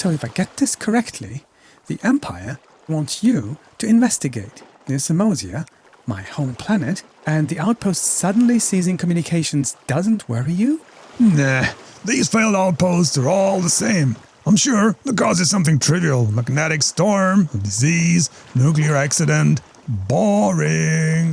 So if I get this correctly, the Empire wants you to investigate near Samosia, my home planet, and the outpost suddenly seizing communications doesn't worry you? Nah, these failed outposts are all the same. I'm sure the cause is something trivial magnetic storm, a disease, nuclear accident. Boring.